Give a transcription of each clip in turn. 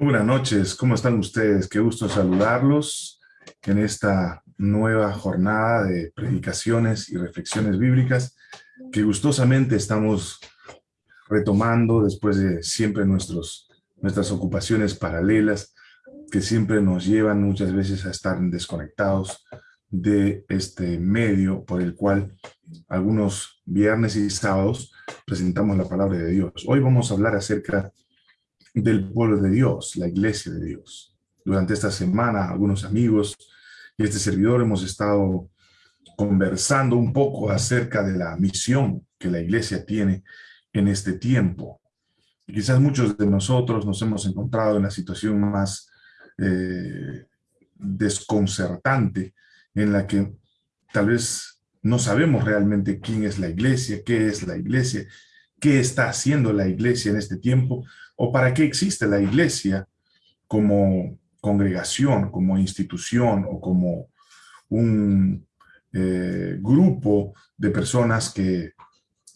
Buenas noches, ¿cómo están ustedes? Qué gusto saludarlos en esta nueva jornada de predicaciones y reflexiones bíblicas que gustosamente estamos retomando después de siempre nuestros, nuestras ocupaciones paralelas que siempre nos llevan muchas veces a estar desconectados de este medio por el cual algunos viernes y sábados presentamos la palabra de Dios. Hoy vamos a hablar acerca del pueblo de Dios, la iglesia de Dios. Durante esta semana, algunos amigos y este servidor hemos estado conversando un poco acerca de la misión que la iglesia tiene en este tiempo. Y quizás muchos de nosotros nos hemos encontrado en la situación más eh, desconcertante en la que tal vez no sabemos realmente quién es la iglesia, qué es la iglesia, qué está haciendo la iglesia en este tiempo, o para qué existe la iglesia como congregación, como institución o como un eh, grupo de personas que,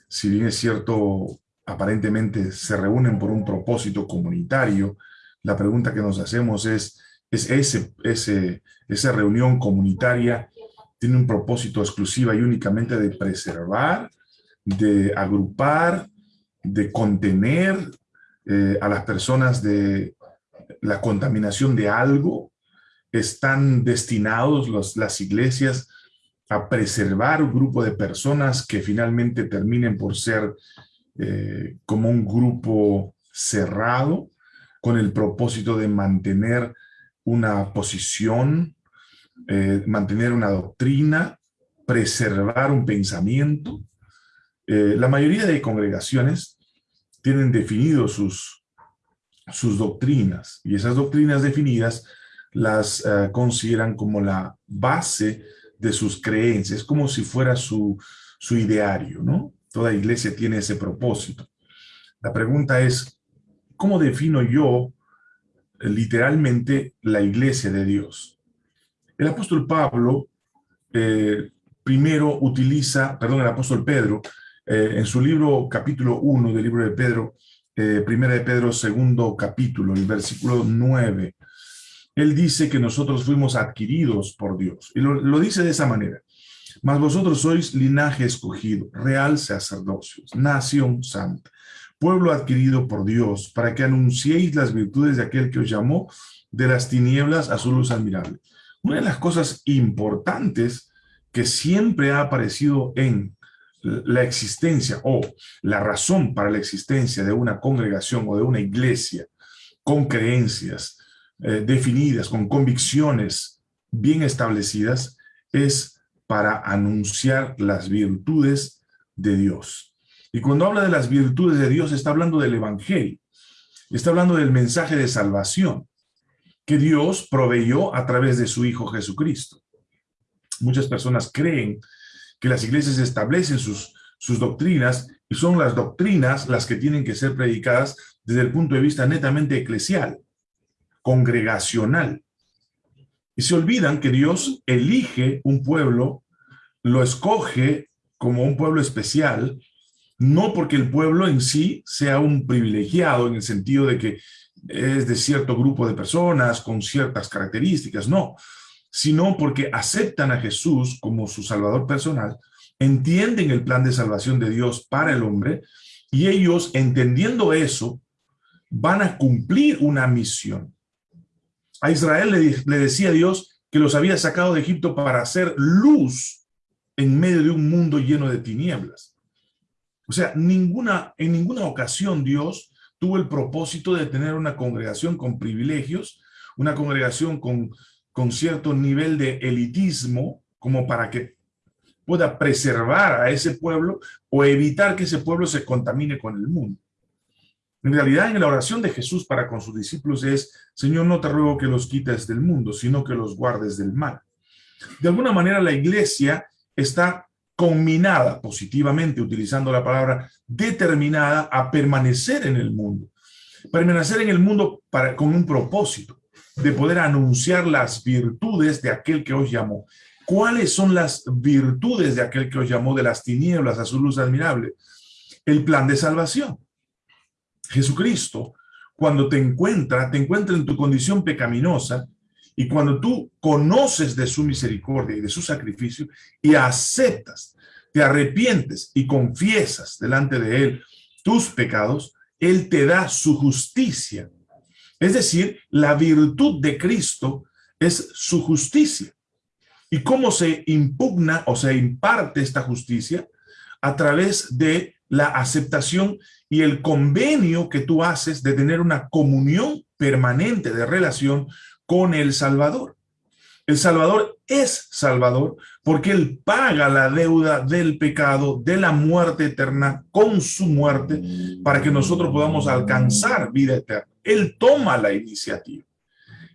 si bien es cierto, aparentemente se reúnen por un propósito comunitario, la pregunta que nos hacemos es, ¿es ese, esa reunión comunitaria tiene un propósito exclusiva y únicamente de preservar, de agrupar, de contener eh, a las personas de la contaminación de algo, están destinados las iglesias a preservar un grupo de personas que finalmente terminen por ser eh, como un grupo cerrado, con el propósito de mantener una posición, eh, mantener una doctrina, preservar un pensamiento. la mayoría de congregaciones tienen definidos sus, sus doctrinas y esas doctrinas definidas las eh, consideran como la base de sus creencias, como si fuera su, su ideario, ¿no? Toda iglesia tiene ese propósito. La pregunta es, ¿cómo defino yo eh, literalmente la iglesia de Dios? El apóstol Pablo eh, primero utiliza, perdón, el apóstol Pedro eh, en su libro capítulo 1 del libro de Pedro, eh, primera de Pedro, segundo capítulo, el versículo 9, él dice que nosotros fuimos adquiridos por Dios. Y lo, dice de esa manera. Mas vosotros sois linaje escogido, real sacerdocio, nación santa, pueblo adquirido por Dios, para que anunciéis las virtudes de aquel que os llamó de las tinieblas a su luz admirable. Una de las cosas importantes que siempre ha aparecido en la existencia o la razón para la existencia de una congregación o de una iglesia con creencias eh, definidas, con convicciones bien establecidas, es para anunciar las virtudes de Dios. Y cuando habla de las virtudes de Dios, está hablando del Evangelio, está hablando del mensaje de salvación que Dios proveyó a través de su Hijo Jesucristo. Muchas personas creen que las iglesias establecen sus, sus doctrinas y son las doctrinas las que tienen que ser predicadas desde el punto de vista netamente eclesial, congregacional. Y se olvidan que Dios elige un pueblo, lo escoge como un pueblo especial, no porque el pueblo en sí sea un privilegiado en el sentido de que es de cierto grupo de personas con ciertas características, no, sino porque aceptan a Jesús como su Salvador personal, entienden el plan de salvación de Dios para el hombre, y ellos, entendiendo eso, van a cumplir una misión. A Israel le, decía Dios que los había sacado de Egipto para hacer luz en medio de un mundo lleno de tinieblas. O sea, ninguna, en ninguna ocasión Dios tuvo el propósito de tener una congregación con privilegios, una congregación con con cierto nivel de elitismo como para que pueda preservar a ese pueblo o evitar que ese pueblo se contamine con el mundo. En realidad, en la oración de Jesús para con sus discípulos es, Señor, no te ruego que los quites del mundo, sino que los guardes del mal. De alguna manera, la iglesia está combinada positivamente, utilizando la palabra, determinada a permanecer en el mundo. Permanecer en el mundo para, con un propósito de poder anunciar las virtudes de aquel que os llamó. ¿Cuáles son las virtudes de aquel que os llamó de las tinieblas a su luz admirable? El plan de salvación. Jesucristo cuando te encuentra, te encuentra en tu condición pecaminosa, y cuando tú conoces de su misericordia y de su sacrificio y aceptas, te arrepientes y confiesas delante de Él tus pecados, Él te da su justicia. Es decir, la virtud de Cristo es su justicia. ¿Y cómo se impugna o se imparte esta justicia? A través de la aceptación y el convenio que tú haces de tener una comunión permanente de relación con el Salvador. El Salvador es Salvador porque Él paga la deuda del pecado, de la muerte eterna, con su muerte, para que nosotros podamos alcanzar vida eterna. Él toma la iniciativa.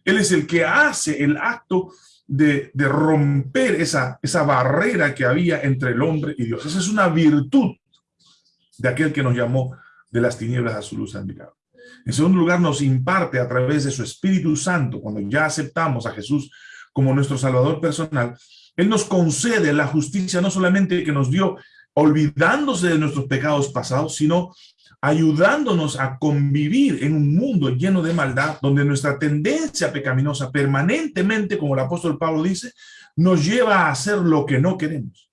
Él es el que hace el acto de, romper esa, esa barrera que había entre el hombre y Dios. Esa es una virtud de aquel que nos llamó de las tinieblas a su luz admirable. En segundo lugar, nos imparte a través de su Espíritu Santo, cuando ya aceptamos a Jesús como nuestro Salvador personal, Él nos concede la justicia no solamente que nos dio olvidándose de nuestros pecados pasados, sino ayudándonos a convivir en un mundo lleno de maldad, donde nuestra tendencia pecaminosa permanentemente, como el apóstol Pablo dice, nos lleva a hacer lo que no queremos.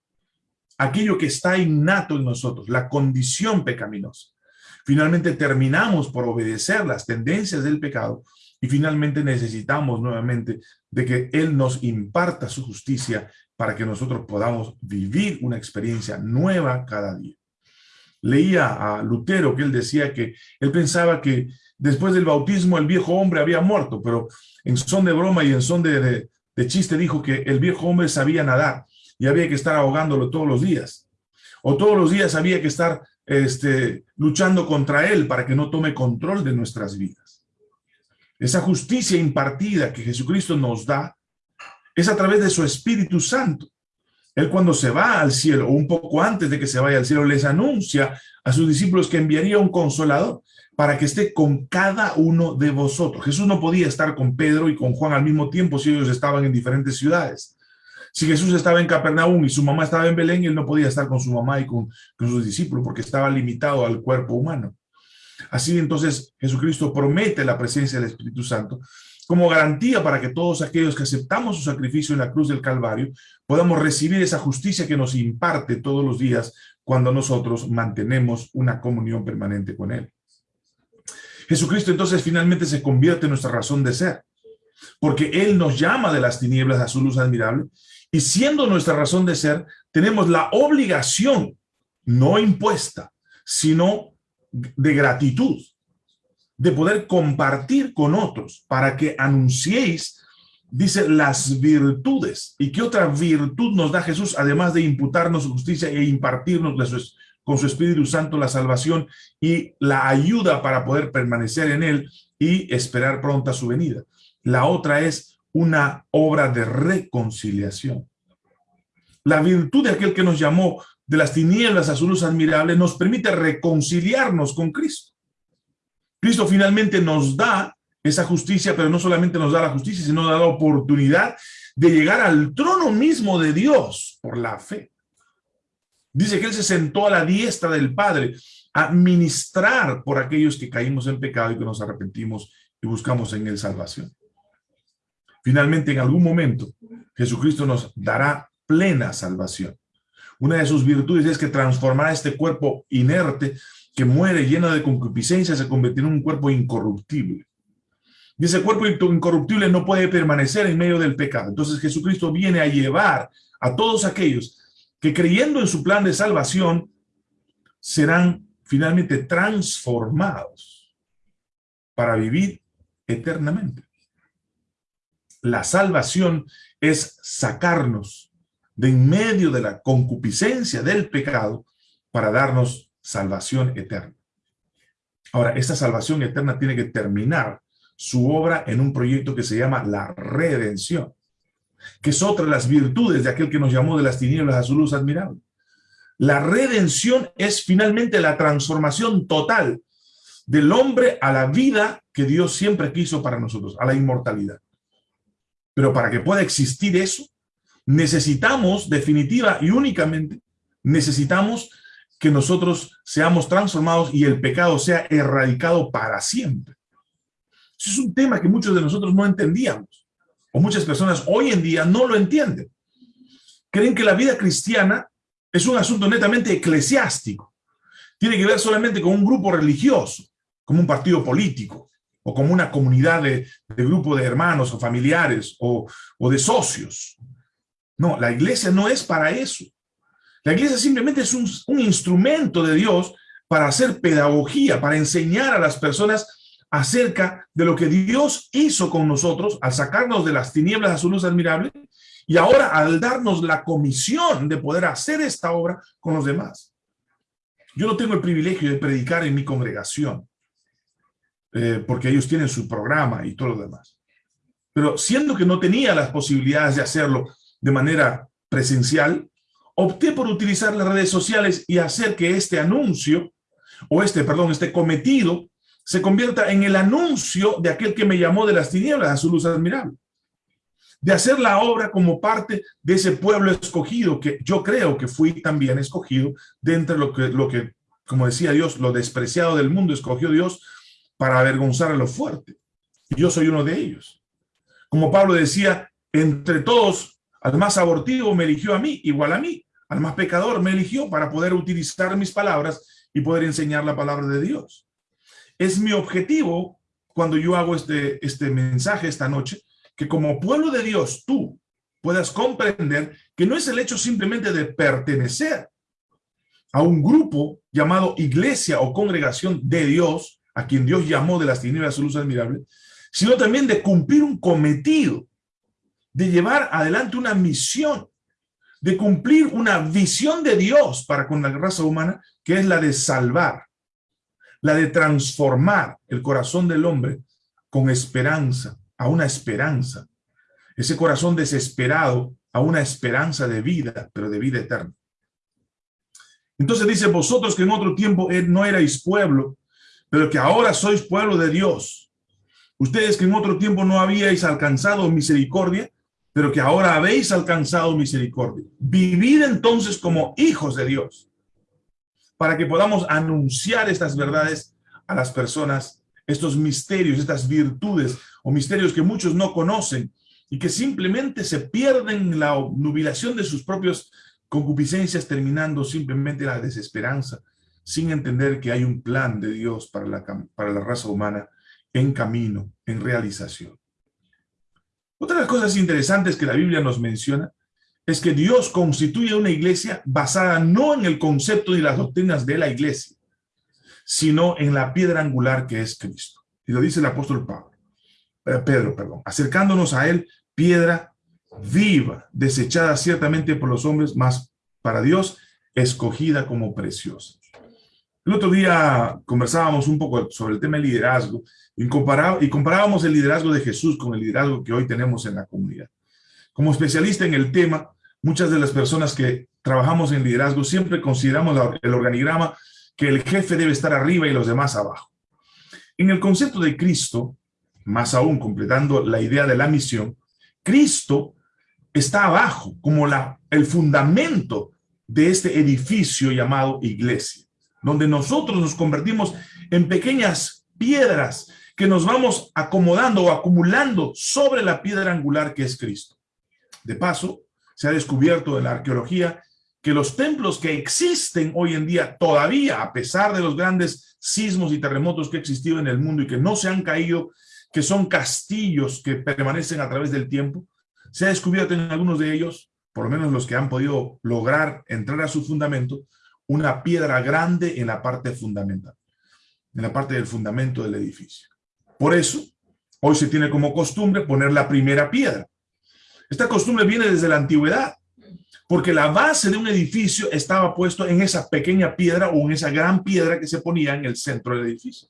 Aquello que está innato en nosotros, la condición pecaminosa. Finalmente terminamos por obedecer las tendencias del pecado y finalmente necesitamos nuevamente de que Él nos imparta su justicia para que nosotros podamos vivir una experiencia nueva cada día. Leía a Lutero que él decía que él pensaba que después del bautismo el viejo hombre había muerto, pero en son de broma y en son de, chiste dijo que el viejo hombre sabía nadar y había que estar ahogándolo todos los días. O todos los días había que estar este, luchando contra él para que no tome control de nuestras vidas. Esa justicia impartida que Jesucristo nos da es a través de su Espíritu Santo. Él cuando se va al cielo, o un poco antes de que se vaya al cielo, les anuncia a sus discípulos que enviaría un consolador para que esté con cada uno de vosotros. Jesús no podía estar con Pedro y con Juan al mismo tiempo si ellos estaban en diferentes ciudades. Si Jesús estaba en Capernaum y su mamá estaba en Belén, él no podía estar con su mamá y con, sus discípulos porque estaba limitado al cuerpo humano. Así entonces Jesucristo promete la presencia del Espíritu Santo como garantía para que todos aquellos que aceptamos su sacrificio en la cruz del Calvario podamos recibir esa justicia que nos imparte todos los días cuando nosotros mantenemos una comunión permanente con Él. Jesucristo entonces finalmente se convierte en nuestra razón de ser, porque Él nos llama de las tinieblas a su luz admirable y siendo nuestra razón de ser, tenemos la obligación, no impuesta, sino de gratitud, de poder compartir con otros para que anunciéis, dice, las virtudes. ¿Y qué otra virtud nos da Jesús, además de imputarnos justicia e impartirnos con su Espíritu Santo la salvación y la ayuda para poder permanecer en él y esperar pronta su venida? La otra es una obra de reconciliación. La virtud de aquel que nos llamó de las tinieblas a su luz admirable nos permite reconciliarnos con Cristo. Cristo finalmente nos da esa justicia, pero no solamente nos da la justicia, sino da la oportunidad de llegar al trono mismo de Dios por la fe. Dice que Él se sentó a la diestra del Padre a ministrar por aquellos que caímos en pecado y que nos arrepentimos y buscamos en Él salvación. Finalmente, en algún momento, Jesucristo nos dará plena salvación. Una de sus virtudes es que transformará este cuerpo inerte que muere lleno de concupiscencia, se convertirá en un cuerpo incorruptible. Y ese cuerpo incorruptible no puede permanecer en medio del pecado. Entonces Jesucristo viene a llevar a todos aquellos que creyendo en su plan de salvación serán finalmente transformados para vivir eternamente. La salvación es sacarnos de en medio de la concupiscencia del pecado para darnos salvación eterna. Ahora, esta salvación eterna tiene que terminar su obra en un proyecto que se llama la redención, que es otra de las virtudes de aquel que nos llamó de las tinieblas a su luz admirable. La redención es finalmente la transformación total del hombre a la vida que Dios siempre quiso para nosotros, a la inmortalidad. Pero para que pueda existir eso, necesitamos definitiva y únicamente, necesitamos que nosotros seamos transformados y el pecado sea erradicado para siempre. Ese es un tema que muchos de nosotros no entendíamos, o muchas personas hoy en día no lo entienden. Creen que la vida cristiana es un asunto netamente eclesiástico. Tiene que ver solamente con un grupo religioso, como un partido político, o como una comunidad de, grupo de hermanos o familiares o, o de socios. No, la iglesia no es para eso. La iglesia simplemente es un, instrumento de Dios para hacer pedagogía, para enseñar a las personas acerca de lo que Dios hizo con nosotros al sacarnos de las tinieblas a su luz admirable y ahora al darnos la comisión de poder hacer esta obra con los demás. Yo no tengo el privilegio de predicar en mi congregación, eh, porque ellos tienen su programa y todo lo demás. Pero siendo que no tenía las posibilidades de hacerlo de manera presencial, opté por utilizar las redes sociales y hacer que este anuncio, o este, perdón, este cometido, se convierta en el anuncio de aquel que me llamó de las tinieblas a su luz admirable. De hacer la obra como parte de ese pueblo escogido, que yo creo que fui también escogido de lo que, lo que, como decía Dios, lo despreciado del mundo escogió Dios para avergonzar a lo fuerte. Y yo soy uno de ellos. Como Pablo decía, entre todos, al más abortivo me eligió a mí, igual a mí. Al más pecador me eligió para poder utilizar mis palabras y poder enseñar la palabra de Dios. Es mi objetivo cuando yo hago este, este mensaje esta noche, que como pueblo de Dios tú puedas comprender que no es el hecho simplemente de pertenecer a un grupo llamado iglesia o congregación de Dios, a quien Dios llamó de las tinieblas a luz admirable, sino también de cumplir un cometido, de llevar adelante una misión, de cumplir una visión de Dios para con la raza humana, que es la de salvar, la de transformar el corazón del hombre con esperanza, a una esperanza, ese corazón desesperado a una esperanza de vida, pero de vida eterna. Entonces dice, vosotros que en otro tiempo no erais pueblo, pero que ahora sois pueblo de Dios. Ustedes que en otro tiempo no habíais alcanzado misericordia, pero que ahora habéis alcanzado misericordia. Vivid entonces como hijos de Dios, para que podamos anunciar estas verdades a las personas, estos misterios, estas virtudes o misterios que muchos no conocen y que simplemente se pierden en la nubilación de sus propias concupiscencias, terminando simplemente la desesperanza sin entender que hay un plan de Dios para la, para la raza humana en camino, en realización. Otra de las cosas interesantes que la Biblia nos menciona es que Dios constituye una iglesia basada no en el concepto y las doctrinas de la iglesia, sino en la piedra angular que es Cristo. Y lo dice el apóstol Pablo, eh, Pedro, perdón, acercándonos a él, piedra viva, desechada ciertamente por los hombres, más para Dios, escogida como preciosa. El otro día conversábamos un poco sobre el tema del liderazgo y, comparábamos el liderazgo de Jesús con el liderazgo que hoy tenemos en la comunidad. Como especialista en el tema, muchas de las personas que trabajamos en liderazgo siempre consideramos el organigrama que el jefe debe estar arriba y los demás abajo. En el concepto de Cristo, más aún completando la idea de la misión, Cristo está abajo como la, el fundamento de este edificio llamado iglesia donde nosotros nos convertimos en pequeñas piedras que nos vamos acomodando o acumulando sobre la piedra angular que es Cristo. De paso, se ha descubierto en la arqueología que los templos que existen hoy en día todavía, a pesar de los grandes sismos y terremotos que existido en el mundo y que no se han caído, que son castillos que permanecen a través del tiempo, se ha descubierto en algunos de ellos, por lo menos los que han podido lograr entrar a su fundamento, una piedra grande en la parte fundamental, en la parte del fundamento del edificio. Por eso, hoy se tiene como costumbre poner la primera piedra. Esta costumbre viene desde la antigüedad, porque la base de un edificio estaba puesto en esa pequeña piedra o en esa gran piedra que se ponía en el centro del edificio.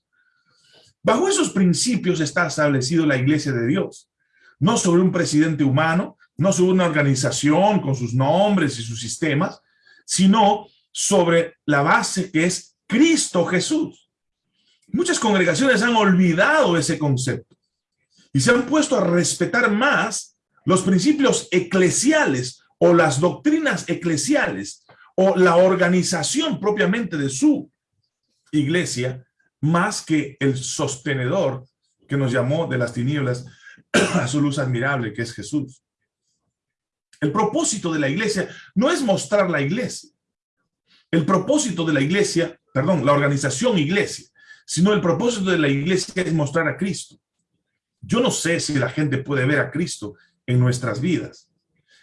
Bajo esos principios está establecido la iglesia de Dios, no sobre un presidente humano, no sobre una organización con sus nombres y sus sistemas, sino sobre la base que es Cristo Jesús. Muchas congregaciones han olvidado ese concepto y se han puesto a respetar más los principios eclesiales o las doctrinas eclesiales o la organización propiamente de su iglesia más que el sostenedor que nos llamó de las tinieblas a su luz admirable, que es Jesús. El propósito de la iglesia no es mostrar la iglesia. El propósito de la iglesia, perdón, la organización iglesia, sino el propósito de la iglesia es mostrar a Cristo. Yo no sé si la gente puede ver a Cristo en nuestras vidas,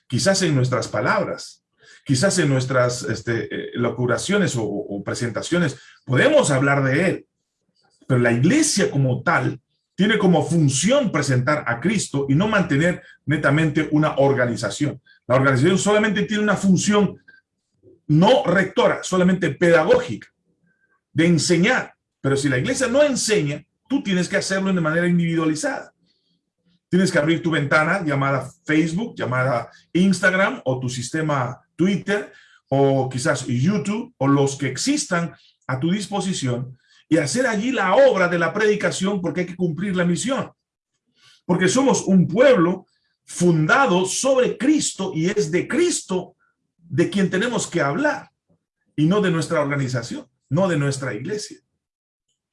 quizás en nuestras palabras, quizás en nuestras este, eh, locuraciones o, o presentaciones, podemos hablar de Él, pero la iglesia como tal tiene como función presentar a Cristo y no mantener netamente una organización. La organización solamente tiene una función no rectora, solamente pedagógica, de enseñar. Pero si la iglesia no enseña, tú tienes que hacerlo de manera individualizada. Tienes que abrir tu ventana llamada Facebook, llamada Instagram o tu sistema Twitter o quizás YouTube o los que existan a tu disposición y hacer allí la obra de la predicación porque hay que cumplir la misión. Porque somos un pueblo fundado sobre Cristo y es de Cristo de quien tenemos que hablar y no de nuestra organización, no de nuestra iglesia.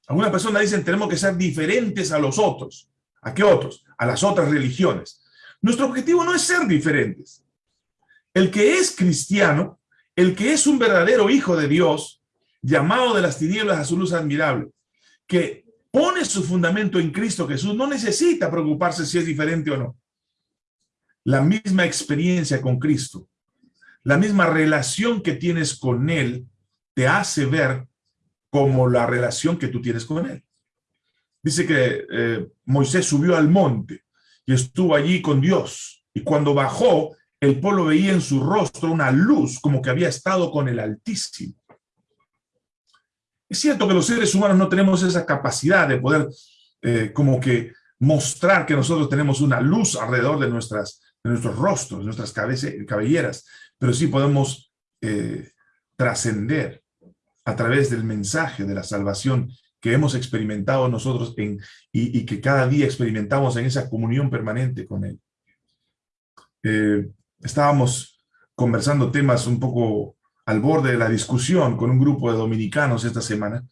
Algunas personas dicen tenemos que ser diferentes a los otros. ¿A qué otros? A las otras religiones. Nuestro objetivo no es ser diferentes. El que es cristiano, el que es un verdadero hijo de Dios, llamado de las tinieblas a su luz admirable, que pone su fundamento en Cristo Jesús, no necesita preocuparse si es diferente o no. La misma experiencia con Cristo, la misma relación que tienes con Él, te hace ver como la relación que tú tienes con Él. Dice que eh, Moisés subió al monte y estuvo allí con Dios. Y cuando bajó, el pueblo veía en su rostro una luz como que había estado con el Altísimo. Es cierto que los seres humanos no tenemos esa capacidad de poder eh, como que mostrar que nosotros tenemos una luz alrededor de, nuestras, de nuestros rostros, nuestras cabelleras, pero sí podemos eh, trascender a través del mensaje de la salvación que hemos experimentado nosotros y, que cada día experimentamos en esa comunión permanente con Él. Eh, estábamos conversando temas un poco al borde de la discusión con un grupo de dominicanos esta semana,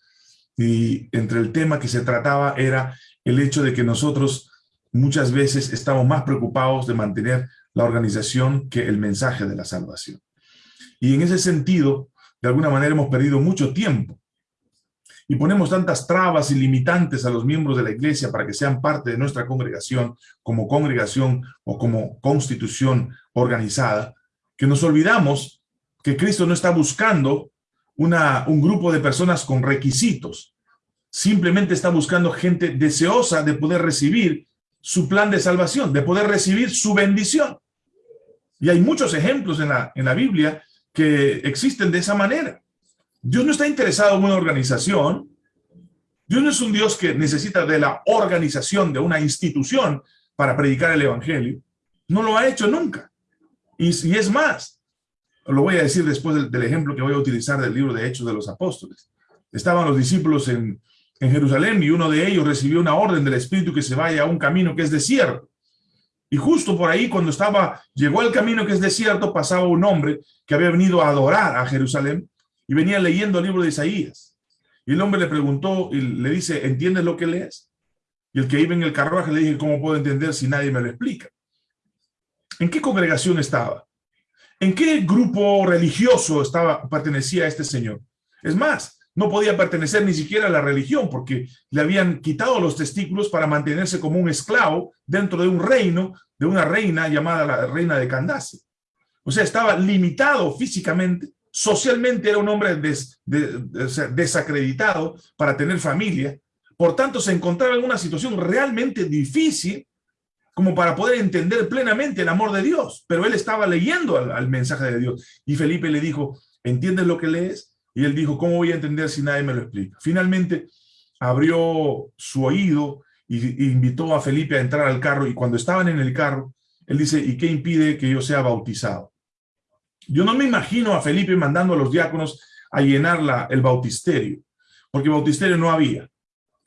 y entre el tema que se trataba era el hecho de que nosotros muchas veces estamos más preocupados de mantener la organización que el mensaje de la salvación. Y en ese sentido, de alguna manera hemos perdido mucho tiempo y ponemos tantas trabas y limitantes a los miembros de la iglesia para que sean parte de nuestra congregación, como congregación o como constitución organizada, que nos olvidamos que Cristo no está buscando una, un grupo de personas con requisitos. Simplemente está buscando gente deseosa de poder recibir su plan de salvación, de poder recibir su bendición. Y hay muchos ejemplos en la, en la Biblia que existen de esa manera. Dios no está interesado en una organización. Dios no es un Dios que necesita de la organización de una institución para predicar el evangelio. No lo ha hecho nunca. Y, y es más, lo voy a decir después del, ejemplo que voy a utilizar del libro de Hechos de los Apóstoles. Estaban los discípulos en, en Jerusalén y uno de ellos recibió una orden del Espíritu que se vaya a un camino que es desierto. Y justo por ahí, cuando estaba, llegó al camino que es desierto, pasaba un hombre que había venido a adorar a Jerusalén y venía leyendo el libro de Isaías. Y el hombre le preguntó y le dice, ¿entiendes lo que lees? Y el que iba en el carruaje le dije, ¿cómo puedo entender si nadie me lo explica? ¿En qué congregación estaba? ¿En qué grupo religioso estaba, pertenecía este señor? Es más, no podía pertenecer ni siquiera a la religión porque le habían quitado los testículos para mantenerse como un esclavo dentro de un reino de una reina llamada la reina de Candace. O sea, estaba limitado físicamente, socialmente era un hombre desacreditado para tener familia. Por tanto, se encontraba en una situación realmente difícil como para poder entender plenamente el amor de Dios. Pero él estaba leyendo al, mensaje de Dios. Y Felipe le dijo, ¿entiendes lo que lees? Y él dijo, ¿cómo voy a entender si nadie me lo explica? Finalmente abrió su oído y, invitó a Felipe a entrar al carro. Y cuando estaban en el carro, él dice, ¿y qué impide que yo sea bautizado? Yo no me imagino a Felipe mandando a los diáconos a llenar la, el bautisterio, porque bautisterio no había.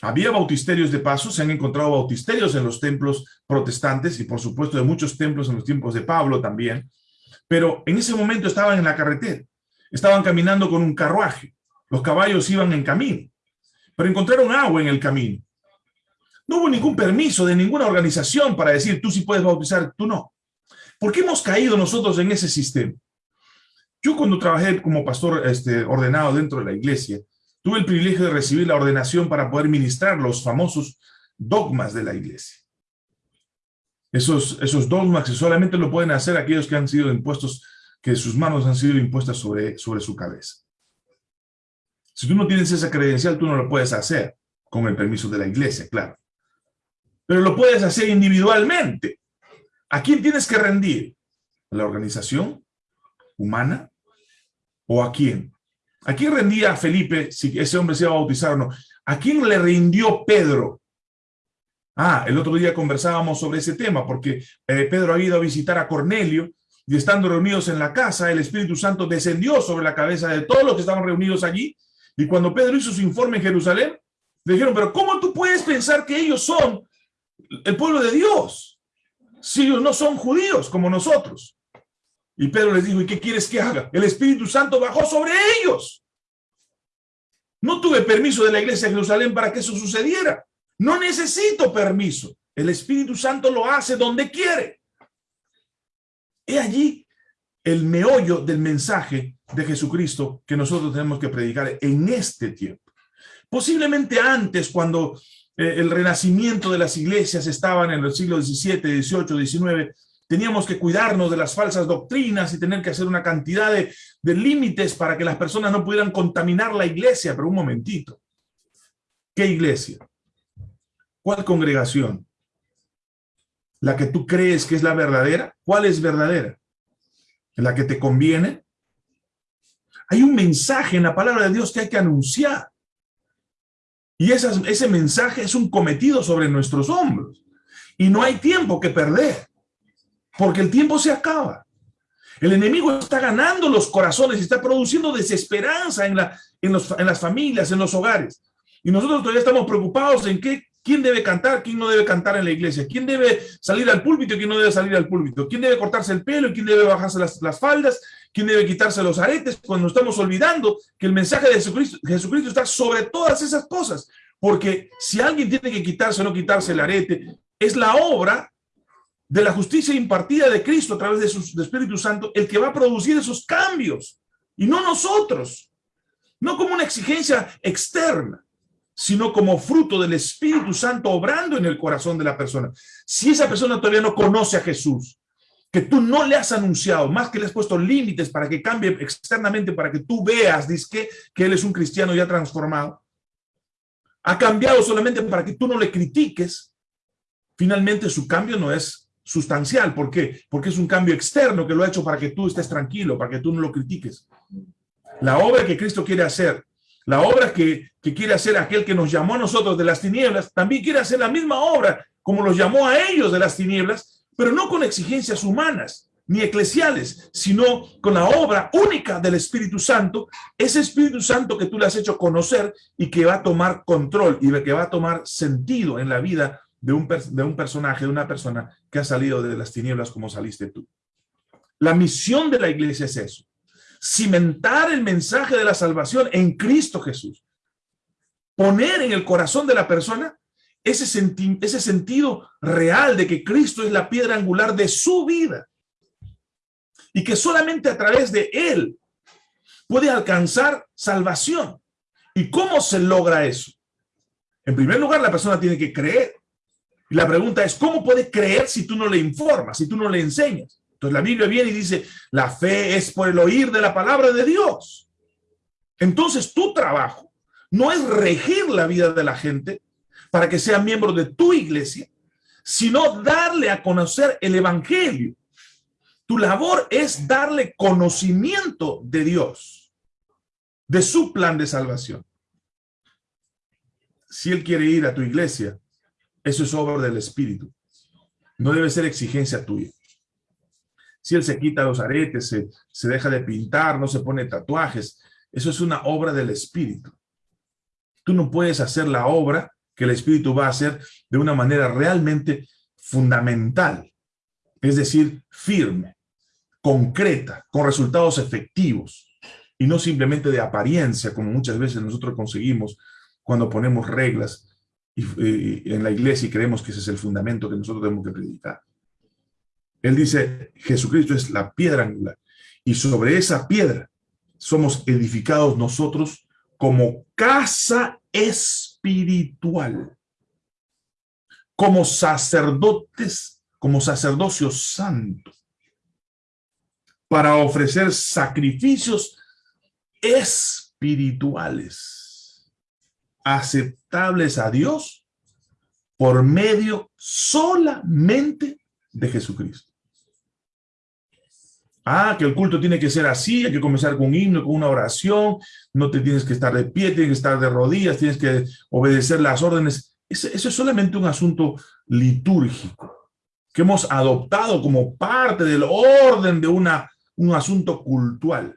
Había bautisterios de paso, se han encontrado bautisterios en los templos protestantes y por supuesto de muchos templos en los tiempos de Pablo también, pero en ese momento estaban en la carretera, estaban caminando con un carruaje, los caballos iban en camino, pero encontraron agua en el camino. No hubo ningún permiso de ninguna organización para decir tú sí puedes bautizar, tú no. ¿Por qué hemos caído nosotros en ese sistema? Yo cuando trabajé como pastor este, ordenado dentro de la iglesia, tuve el privilegio de recibir la ordenación para poder ministrar los famosos dogmas de la iglesia. Esos, esos dogmas que solamente lo pueden hacer aquellos que han sido impuestos, que sus manos han sido impuestas sobre, sobre su cabeza. Si tú no tienes esa credencial, tú no lo puedes hacer, con el permiso de la iglesia, claro. Pero lo puedes hacer individualmente. ¿A quién tienes que rendir? ¿A la organización humana? ¿O a quién? ¿A quién rendía Felipe si ese hombre se iba a bautizar o no? ¿A quién le rindió Pedro? Ah, el otro día conversábamos sobre ese tema, porque eh, Pedro ha ido a visitar a Cornelio, y estando reunidos en la casa, el Espíritu Santo descendió sobre la cabeza de todos los que estaban reunidos allí, y cuando Pedro hizo su informe en Jerusalén, le dijeron, pero ¿cómo tú puedes pensar que ellos son el pueblo de Dios? Si ellos no son judíos como nosotros. Y Pedro les dijo, ¿y qué quieres que haga? El Espíritu Santo bajó sobre ellos. No tuve permiso de la iglesia de Jerusalén para que eso sucediera. No necesito permiso. El Espíritu Santo lo hace donde quiere. He allí el meollo del mensaje de Jesucristo que nosotros tenemos que predicar en este tiempo. Posiblemente antes, cuando eh, el renacimiento de las iglesias estaban en el siglo XVII, XVIII, XIX, teníamos que cuidarnos de las falsas doctrinas y tener que hacer una cantidad de, de límites para que las personas no pudieran contaminar la iglesia. Pero un momentito, ¿qué iglesia? ¿Cuál congregación? ¿La que tú crees que es la verdadera? ¿Cuál es verdadera? ¿La que te conviene? Hay un mensaje en la palabra de Dios que hay que anunciar. Y ese mensaje es un cometido sobre nuestros hombros. Y no hay tiempo que perder, porque el tiempo se acaba. El enemigo está ganando los corazones está produciendo desesperanza en, la, en, en las familias, en los hogares. Y nosotros todavía estamos preocupados en qué quién debe cantar, quién no debe cantar en la iglesia, quién debe salir al púlpito quién no debe salir al púlpito, quién debe cortarse el pelo y quién debe bajarse las, las faldas, quién debe quitarse los aretes, cuando estamos olvidando que el mensaje de Jesucristo, está sobre todas esas cosas. Porque si alguien tiene que quitarse o no quitarse el arete, es la obra de la justicia impartida de Cristo a través de su Espíritu Santo el que va a producir esos cambios, y no nosotros, no como una exigencia externa sino como fruto del Espíritu Santo obrando en el corazón de la persona. Si esa persona todavía no conoce a Jesús, que tú no le has anunciado, más que le has puesto límites para que cambie externamente, para que tú veas, dice que, que él es un cristiano ya transformado, ha cambiado solamente para que tú no le critiques, finalmente su cambio no es sustancial. ¿Por qué? Porque es un cambio externo que lo ha hecho para que tú estés tranquilo, para que tú no lo critiques. La obra que Cristo quiere hacer la obra que, quiere hacer aquel que nos llamó a nosotros de las tinieblas, también quiere hacer la misma obra como los llamó a ellos de las tinieblas, pero no con exigencias humanas ni eclesiales, sino con la obra única del Espíritu Santo, ese Espíritu Santo que tú le has hecho conocer y que va a tomar control y que va a tomar sentido en la vida de un, de un personaje, de una persona que ha salido de las tinieblas como saliste tú. La misión de la iglesia es eso, cimentar el mensaje de la salvación en Cristo Jesús. Poner en el corazón de la persona ese, ese sentido real de que Cristo es la piedra angular de su vida. Y que solamente a través de Él puede alcanzar salvación. ¿Y cómo se logra eso? En primer lugar, la persona tiene que creer. Y la pregunta es, ¿cómo puede creer si tú no le informas, si tú no le enseñas? Entonces la Biblia viene y dice, la fe es por el oír de la palabra de Dios. Entonces tu trabajo no es regir la vida de la gente para que sea miembro de tu iglesia, sino darle a conocer el evangelio. Tu labor es darle conocimiento de Dios, de su plan de salvación. Si Él quiere ir a tu iglesia, eso es obra del Espíritu. No debe ser exigencia tuya si él se quita los aretes, se, se deja de pintar, no se pone tatuajes, eso es una obra del Espíritu. Tú no puedes hacer la obra que el Espíritu va a hacer de una manera realmente fundamental, es decir, firme, concreta, con resultados efectivos, y no simplemente de apariencia, como muchas veces nosotros conseguimos cuando ponemos reglas y, en la iglesia y creemos que ese es el fundamento que nosotros tenemos que predicar. Él dice, Jesucristo es la piedra angular. Y sobre esa piedra somos edificados nosotros como casa espiritual, como sacerdotes, como sacerdocio santo, para ofrecer sacrificios espirituales, aceptables a Dios por medio solamente de Jesucristo. Ah, que el culto tiene que ser así, hay que comenzar con un himno, con una oración, no te tienes que estar de pie, tienes que estar de rodillas, tienes que obedecer las órdenes. Eso, es solamente un asunto litúrgico que hemos adoptado como parte del orden de una, un asunto cultural.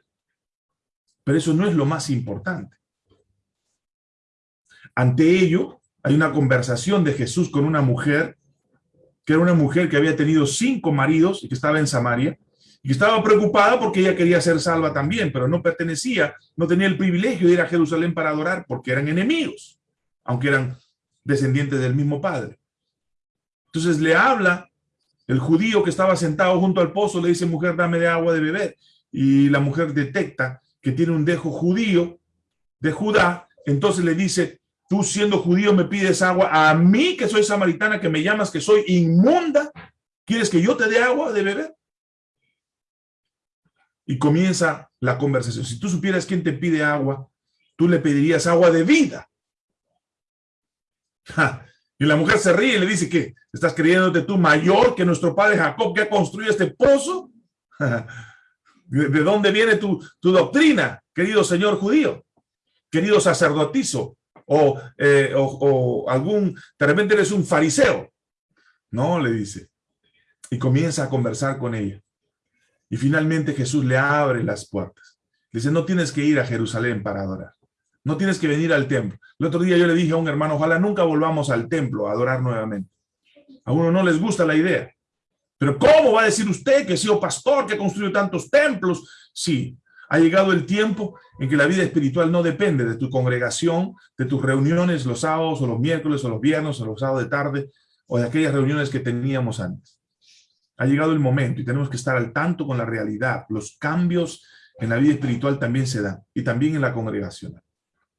Pero eso no es lo más importante. Ante ello, hay una conversación de Jesús con una mujer, que era una mujer que había tenido cinco maridos y que estaba en Samaria, y estaba preocupada porque ella quería ser salva también, pero no pertenecía, no tenía el privilegio de ir a Jerusalén para adorar porque eran enemigos, aunque eran descendientes del mismo padre. Entonces le habla el judío que estaba sentado junto al pozo, le dice, mujer, dame de agua de beber. Y la mujer detecta que tiene un dejo judío de Judá, entonces le dice, tú siendo judío me pides agua, a mí que soy samaritana, que me llamas que soy inmunda, ¿quieres que yo te dé agua de beber? Y comienza la conversación. Si tú supieras quién te pide agua, tú le pedirías agua de vida. Y la mujer se ríe y le dice que estás creyéndote tú mayor que nuestro padre Jacob que ha construido este pozo. ¿De dónde viene tu, tu doctrina, querido señor judío? Querido sacerdotizo o, eh, o, o algún, de repente eres un fariseo. No, le dice. Y comienza a conversar con ella. Y finalmente Jesús le abre las puertas. Dice, no tienes que ir a Jerusalén para adorar. No tienes que venir al templo. El otro día yo le dije a un hermano, ojalá nunca volvamos al templo a adorar nuevamente. A uno no les gusta la idea. Pero ¿cómo va a decir usted que ha sido pastor, que construyó tantos templos? Sí, ha llegado el tiempo en que la vida espiritual no depende de tu congregación, de tus reuniones los sábados o los miércoles o los viernes o los sábados de tarde o de aquellas reuniones que teníamos antes. Ha llegado el momento y tenemos que estar al tanto con la realidad. Los cambios en la vida espiritual también se dan y también en la congregación.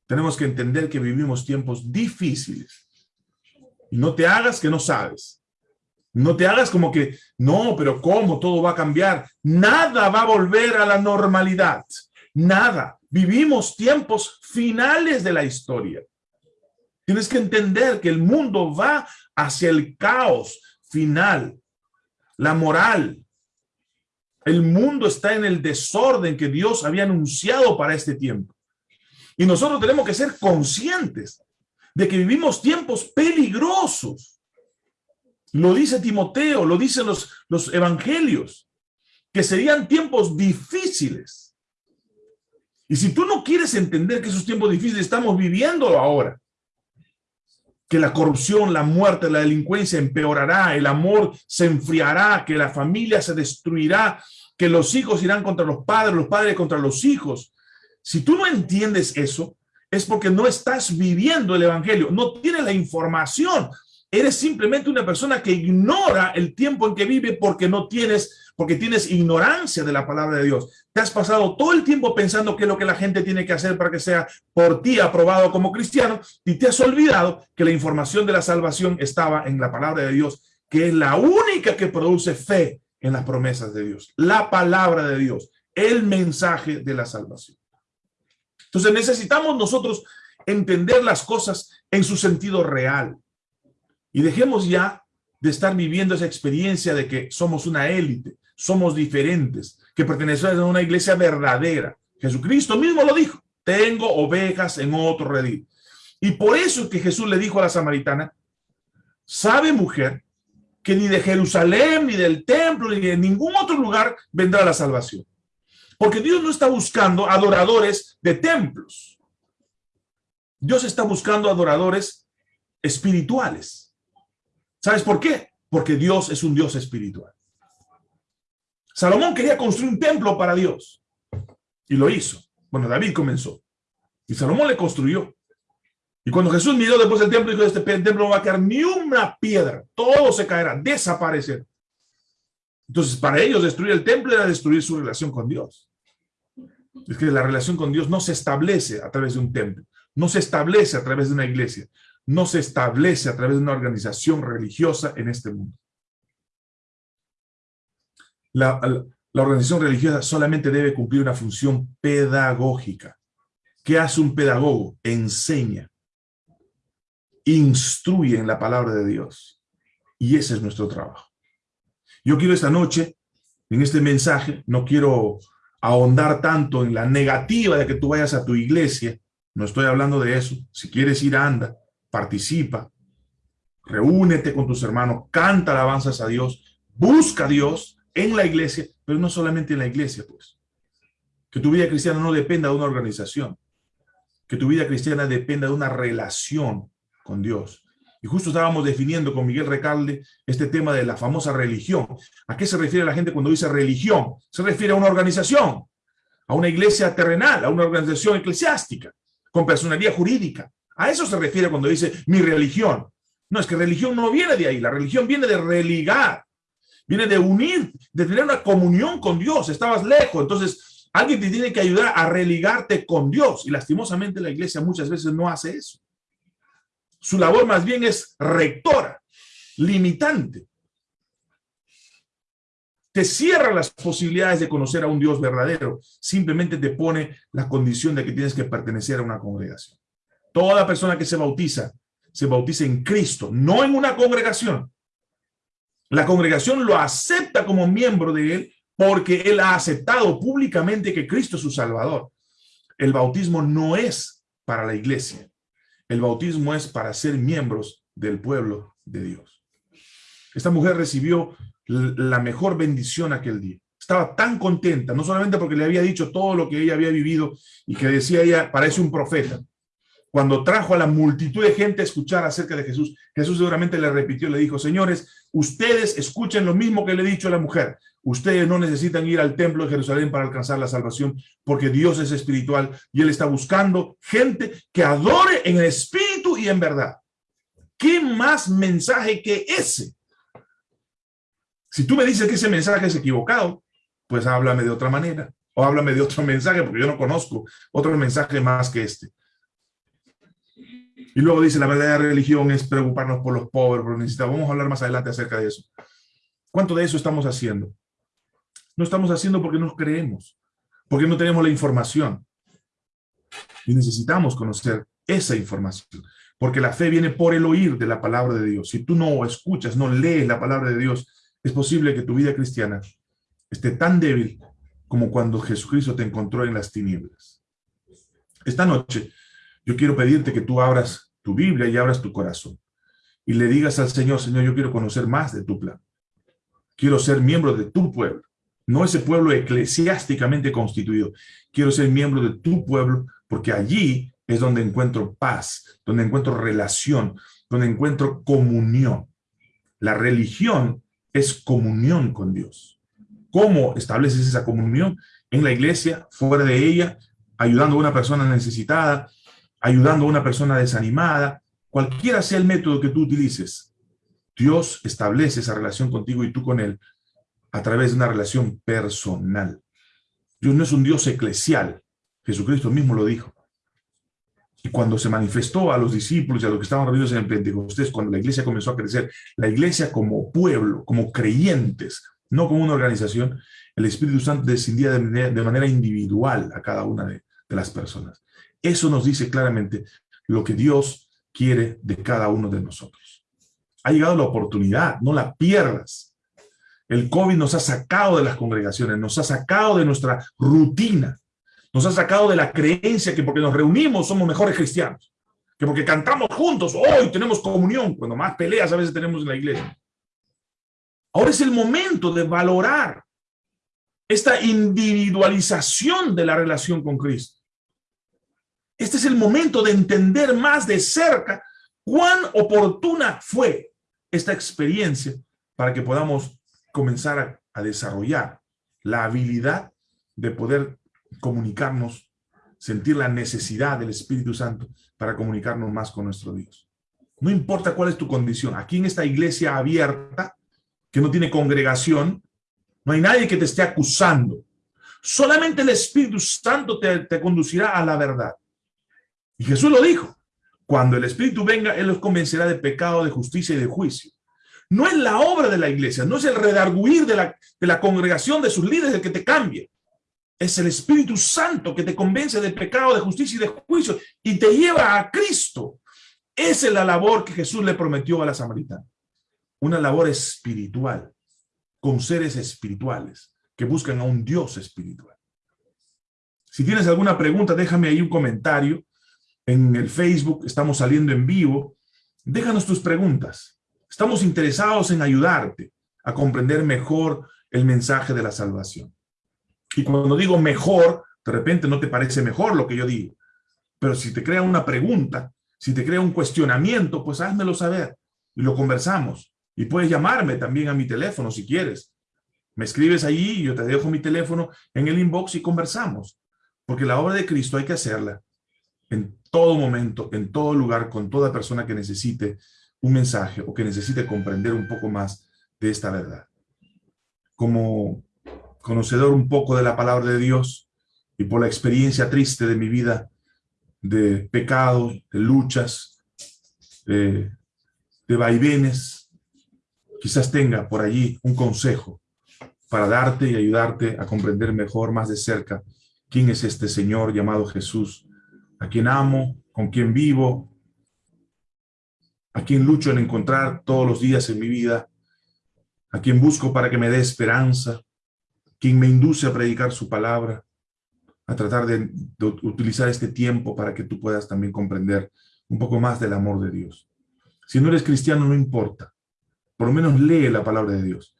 Tenemos que entender que vivimos tiempos difíciles. Y no te hagas que no sabes. No te hagas como que, no, pero ¿cómo? Todo va a cambiar. Nada va a volver a la normalidad. Nada. Vivimos tiempos finales de la historia. Tienes que entender que el mundo va hacia el caos final la moral. El mundo está en el desorden que Dios había anunciado para este tiempo. Y nosotros tenemos que ser conscientes de que vivimos tiempos peligrosos. Lo dice Timoteo, lo dicen los, los evangelios, que serían tiempos difíciles. Y si tú no quieres entender que esos tiempos difíciles estamos viviendo ahora, que la corrupción, la muerte, la delincuencia empeorará, el amor se enfriará, que la familia se destruirá, que los hijos irán contra los padres, los padres contra los hijos. Si tú no entiendes eso, es porque no estás viviendo el evangelio, no tienes la información. Eres simplemente una persona que ignora el tiempo en que vive porque no tienes porque tienes ignorancia de la palabra de Dios. Te has pasado todo el tiempo pensando qué es lo que la gente tiene que hacer para que sea por ti aprobado como cristiano y te has olvidado que la información de la salvación estaba en la palabra de Dios, que es la única que produce fe en las promesas de Dios. La palabra de Dios, el mensaje de la salvación. Entonces necesitamos nosotros entender las cosas en su sentido real. Y dejemos ya de estar viviendo esa experiencia de que somos una élite, somos diferentes, que pertenecemos a una iglesia verdadera. Jesucristo mismo lo dijo, tengo ovejas en otro redil. Y por eso es que Jesús le dijo a la samaritana, sabe mujer, que ni de Jerusalén, ni del templo, ni de ningún otro lugar vendrá la salvación. Porque Dios no está buscando adoradores de templos. Dios está buscando adoradores espirituales. ¿Sabes por qué? Porque Dios es un Dios espiritual. Salomón quería construir un templo para Dios. Y lo hizo. Bueno, David comenzó. Y Salomón le construyó. Y cuando Jesús miró después del templo, dijo, este templo no va a quedar ni una piedra, todo se caerá, desaparecer. Entonces, para ellos destruir el templo era destruir su relación con Dios. Es que la relación con Dios no se establece a través de un templo, no se establece a través de una iglesia, no se establece a través de una organización religiosa en este mundo. La, la organización religiosa solamente debe cumplir una función pedagógica. ¿Qué hace un pedagogo? Enseña, instruye en la palabra de Dios. Y ese es nuestro trabajo. Yo quiero esta noche, en este mensaje, no quiero ahondar tanto en la negativa de que tú vayas a tu iglesia, no estoy hablando de eso. Si quieres ir, anda, participa, reúnete con tus hermanos, canta alabanzas a Dios, busca a Dios en la iglesia, pero no solamente en la iglesia, pues. Que tu vida cristiana no dependa de una organización, que tu vida cristiana dependa de una relación con Dios. Y justo estábamos definiendo con Miguel Recalde este tema de la famosa religión. ¿A qué se refiere la gente cuando dice religión? Se refiere a una organización, a una iglesia terrenal, a una organización eclesiástica, con personalidad jurídica. A eso se refiere cuando dice mi religión. No, es que religión no viene de ahí, la religión viene de religar, viene de unir, de tener una comunión con Dios. Estabas lejos, entonces alguien te tiene que ayudar a religarte con Dios. Y lastimosamente la iglesia muchas veces no hace eso. Su labor más bien es rectora, limitante. Te cierra las posibilidades de conocer a un Dios verdadero. Simplemente te pone la condición de que tienes que pertenecer a una congregación. Toda persona que se bautiza, se bautiza en Cristo, no en una congregación. La congregación lo acepta como miembro de él porque él ha aceptado públicamente que Cristo es su Salvador. El bautismo no es para la iglesia. El bautismo es para ser miembros del pueblo de Dios. Esta mujer recibió la mejor bendición aquel día. Estaba tan contenta, no solamente porque le había dicho todo lo que ella había vivido y que decía ella, parece un profeta. Cuando trajo a la multitud de gente a escuchar acerca de Jesús, Jesús seguramente le repitió, le dijo, señores, ustedes escuchen lo mismo que le he dicho a la mujer. Ustedes no necesitan ir al templo de Jerusalén para alcanzar la salvación, porque Dios es espiritual y Él está buscando gente que adore en espíritu y en verdad. ¿Qué más mensaje que ese? Si tú me dices que ese mensaje es equivocado, pues háblame de otra manera. O háblame de otro mensaje, porque yo no conozco otro mensaje más que este. Y luego dice, la verdadera religión es preocuparnos por los pobres, por los necesitados. Vamos a hablar más adelante acerca de eso. ¿Cuánto de eso estamos haciendo? No estamos haciendo porque nos creemos, porque no tenemos la información. Y necesitamos conocer esa información, porque la fe viene por el oír de la palabra de Dios. Si tú no escuchas, no lees la palabra de Dios, es posible que tu vida cristiana esté tan débil como cuando Jesucristo te encontró en las tinieblas. Esta noche yo quiero pedirte que tú abras tu Biblia y abras tu corazón y le digas al Señor, Señor, yo quiero conocer más de tu plan. Quiero ser miembro de tu pueblo no ese pueblo eclesiásticamente constituido. Quiero ser miembro de tu pueblo porque allí es donde encuentro paz, donde encuentro relación, donde encuentro comunión. La religión es comunión con Dios. ¿Cómo estableces esa comunión? En la iglesia, fuera de ella, ayudando a una persona necesitada, ayudando a una persona desanimada, cualquiera sea el método que tú utilices, Dios establece esa relación contigo y tú con Él a través de una relación personal. Dios no es un Dios eclesial. Jesucristo mismo lo dijo. Y cuando se manifestó a los discípulos y a los que estaban reunidos en el Pentecostés, cuando la iglesia comenzó a crecer, la iglesia como pueblo, como creyentes, no como una organización, el Espíritu Santo descendía de manera, individual a cada una de las personas. Eso nos dice claramente lo que Dios quiere de cada uno de nosotros. Ha llegado la oportunidad, no la pierdas. El COVID nos ha sacado de las congregaciones, nos ha sacado de nuestra rutina, nos ha sacado de la creencia que porque nos reunimos somos mejores cristianos, que porque cantamos juntos, hoy tenemos comunión, cuando más peleas a veces tenemos en la iglesia. Ahora es el momento de valorar esta individualización de la relación con Cristo. Este es el momento de entender más de cerca cuán oportuna fue esta experiencia para que podamos comenzar a, desarrollar la habilidad de poder comunicarnos sentir la necesidad del Espíritu Santo para comunicarnos más con nuestro Dios. No importa cuál es tu condición, aquí en esta iglesia abierta, que no tiene congregación, no hay nadie que te esté acusando. Solamente el Espíritu Santo te, te conducirá a la verdad. Y Jesús lo dijo, cuando el Espíritu venga, Él los convencerá de pecado, de justicia y de juicio. No es la obra de la iglesia, no es el redarguir de la, de la congregación, de sus líderes, el que te cambie. Es el Espíritu Santo que te convence de pecado, de justicia y de juicio y te lleva a Cristo. Esa es la labor que Jesús le prometió a la samaritana. Una labor espiritual, con seres espirituales que buscan a un Dios espiritual. Si tienes alguna pregunta, déjame ahí un comentario. En el Facebook estamos saliendo en vivo. Déjanos tus preguntas. Estamos interesados en ayudarte a comprender mejor el mensaje de la salvación. Y cuando digo mejor, de repente no te parece mejor lo que yo digo. Pero si te crea una pregunta, si te crea un cuestionamiento, pues házmelo saber y lo conversamos. Y puedes llamarme también a mi teléfono si quieres. Me escribes allí, yo te dejo mi teléfono en el inbox y conversamos. Porque la obra de Cristo hay que hacerla en todo momento, en todo lugar, con toda persona que necesite un mensaje o que necesite comprender un poco más de esta verdad. Como conocedor un poco de la palabra de Dios y por la experiencia triste de mi vida de pecado, de luchas, de, de vaivenes, quizás tenga por allí un consejo para darte y ayudarte a comprender mejor, más de cerca, quién es este Señor llamado Jesús, a quien amo, con quien vivo, a quien lucho en encontrar todos los días en mi vida, a quien busco para que me dé esperanza, quien me induce a predicar su palabra, a tratar de, utilizar este tiempo para que tú puedas también comprender un poco más del amor de Dios. Si no eres cristiano, no importa. Por lo menos lee la palabra de Dios.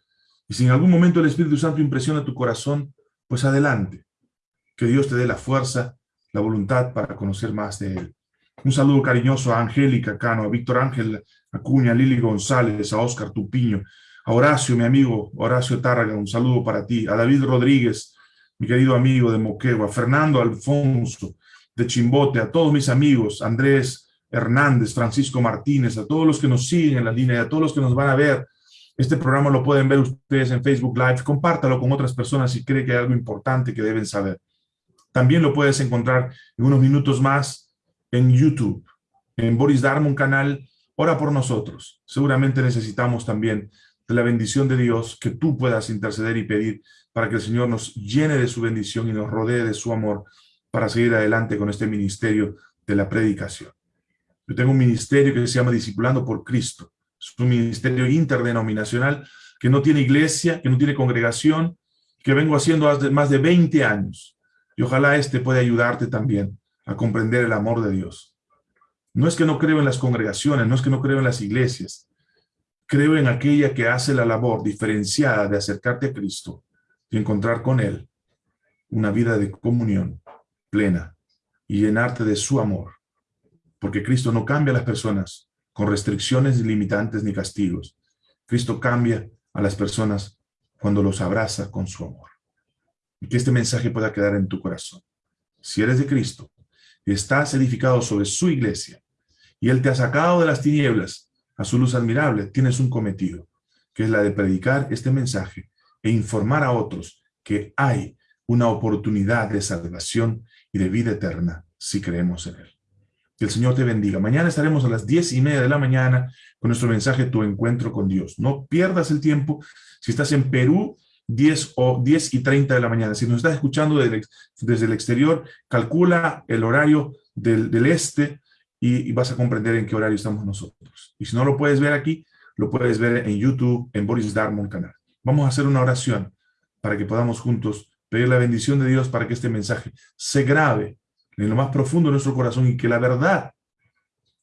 Y si en algún momento el Espíritu Santo impresiona tu corazón, pues adelante. Que Dios te dé la fuerza, la voluntad para conocer más de Él. Un saludo cariñoso a Angélica Cano, a Víctor Ángel Acuña, a Lili González, a Oscar Tupiño, a Horacio, mi amigo, Horacio Tárraga, un saludo para ti, a David Rodríguez, mi querido amigo de Moquegua, a Fernando Alfonso de Chimbote, a todos mis amigos, Andrés Hernández, Francisco Martínez, a todos los que nos siguen en la línea, a todos los que nos van a ver. Este programa lo pueden ver ustedes en Facebook Live. Compártalo con otras personas si cree que hay algo importante que deben saber. También lo puedes encontrar en unos minutos más en YouTube, en Boris Darmon canal. Ora por nosotros. Seguramente necesitamos también de la bendición de Dios, que tú puedas interceder y pedir para que el Señor nos llene de su bendición y nos rodee de su amor para seguir adelante con este ministerio de la predicación. Yo tengo un ministerio que se llama Discipulando por Cristo. Es un ministerio interdenominacional que no tiene iglesia, que no tiene congregación, que vengo haciendo hace más de 20 años. Y ojalá este pueda ayudarte también a comprender el amor de Dios. No es que no creo en las congregaciones, no es que no creo en las iglesias, Creo en aquella que hace la labor diferenciada de acercarte a Cristo y encontrar con Él una vida de comunión plena y llenarte de su amor. Porque Cristo no cambia a las personas con restricciones limitantes ni castigos. Cristo cambia a las personas cuando los abraza con su amor. Que este mensaje pueda quedar en tu corazón. Si eres de Cristo y estás edificado sobre su iglesia y Él te ha sacado de las tinieblas a su luz admirable, tienes un cometido, que es la de predicar este mensaje e informar a otros que hay una oportunidad de salvación y de vida eterna si creemos en Él. Que el Señor te bendiga. Mañana estaremos a las diez y media de la mañana con nuestro mensaje Tu Encuentro con Dios. No pierdas el tiempo. Si estás en Perú, 10 o 10 y 30 de la mañana. Si nos estás escuchando desde, el exterior, calcula el horario del, del este y, vas a comprender en qué horario estamos nosotros. Y si no lo puedes ver aquí, lo puedes ver en YouTube, en Boris Darmon canal. Vamos a hacer una oración para que podamos juntos pedir la bendición de Dios para que este mensaje se grabe en lo más profundo de nuestro corazón y que la verdad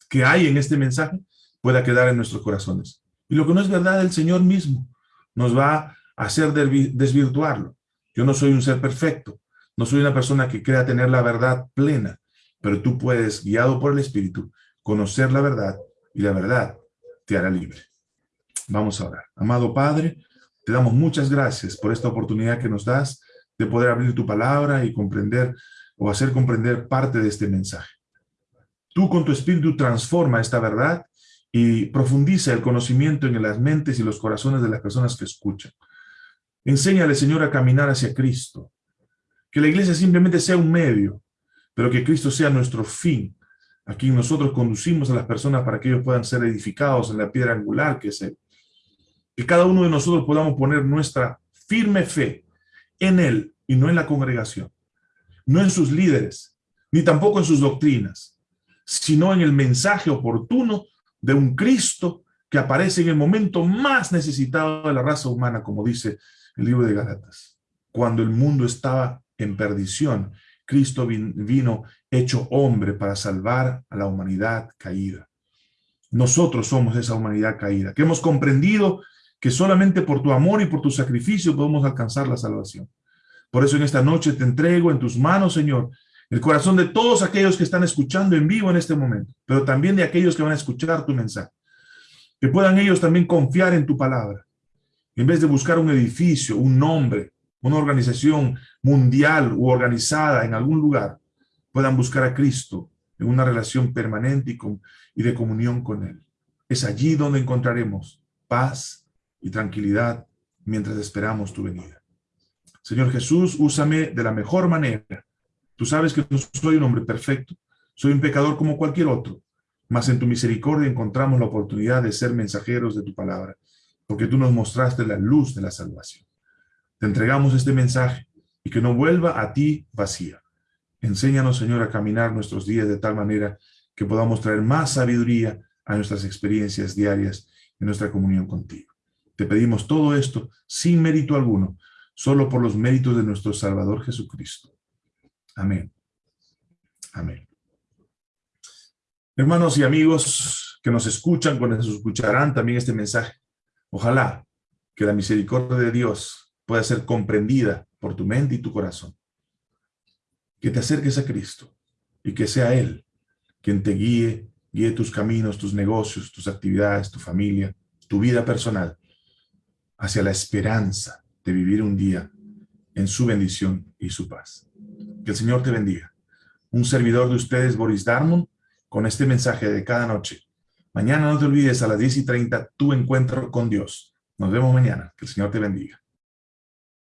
que hay en este mensaje pueda quedar en nuestros corazones. Y lo que no es verdad, el Señor mismo nos va hacer desvirtuarlo. Yo no soy un ser perfecto, no soy una persona que crea tener la verdad plena, pero tú puedes, guiado por el Espíritu, conocer la verdad y la verdad te hará libre. Vamos a orar. Amado Padre, te damos muchas gracias por esta oportunidad que nos das de poder abrir tu palabra y comprender o hacer comprender parte de este mensaje. Tú con tu espíritu transforma esta verdad y profundiza el conocimiento en las mentes y los corazones de las personas que escuchan. Enséñale, Señor, a caminar hacia Cristo. Que la iglesia simplemente sea un medio, pero que Cristo sea nuestro fin. Aquí nosotros conducimos a las personas para que ellos puedan ser edificados en la piedra angular que es Él. Que cada uno de nosotros podamos poner nuestra firme fe en Él y no en la congregación, no en sus líderes, ni tampoco en sus doctrinas, sino en el mensaje oportuno de un Cristo que aparece en el momento más necesitado de la raza humana, como dice el libro de Galatas. Cuando el mundo estaba en perdición, Cristo vino hecho hombre para salvar a la humanidad caída. Nosotros somos esa humanidad caída, que hemos comprendido que solamente por tu amor y por tu sacrificio podemos alcanzar la salvación. Por eso en esta noche te entrego en tus manos, Señor, el corazón de todos aquellos que están escuchando en vivo en este momento, pero también de aquellos que van a escuchar tu mensaje. Que puedan ellos también confiar en tu palabra. En vez de buscar un edificio, un nombre, una organización mundial u organizada en algún lugar, puedan buscar a Cristo en una relación permanente y, y de comunión con Él. Es allí donde encontraremos paz y tranquilidad mientras esperamos tu venida. Señor Jesús, úsame de la mejor manera Tú sabes que no soy un hombre perfecto, soy un pecador como cualquier otro, mas en tu misericordia encontramos la oportunidad de ser mensajeros de tu palabra, porque tú nos mostraste la luz de la salvación. Te entregamos este mensaje y que no vuelva a ti vacía. Enséñanos, Señor, a caminar nuestros días de tal manera que podamos traer más sabiduría a nuestras experiencias diarias en nuestra comunión contigo. Te pedimos todo esto sin mérito alguno, solo por los méritos de nuestro Salvador Jesucristo. Amén. Amén. Hermanos y amigos que nos escuchan, cuando se escucharán también este mensaje, ojalá que la misericordia de Dios pueda ser comprendida por tu mente y tu corazón. Que te acerques a Cristo y que sea Él quien te guíe, guíe tus caminos, tus negocios, tus actividades, tu familia, tu vida personal, hacia la esperanza de vivir un día en su bendición y su paz. Que el Señor te bendiga. Un servidor de ustedes, Boris Darmon, con este mensaje de cada noche. Mañana no te olvides a las 10 y 30 tu encuentro con Dios. Nos vemos mañana. Que el Señor te bendiga.